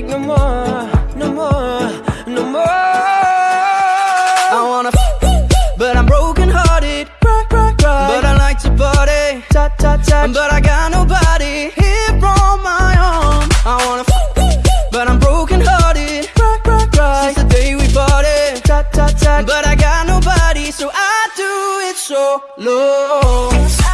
take no more, no more, no more. I wanna but I'm broken hearted. But I like to party. But I got nobody here on my own. I wanna but I'm broken hearted. Since the day we parted. But I got nobody, so I do it solo.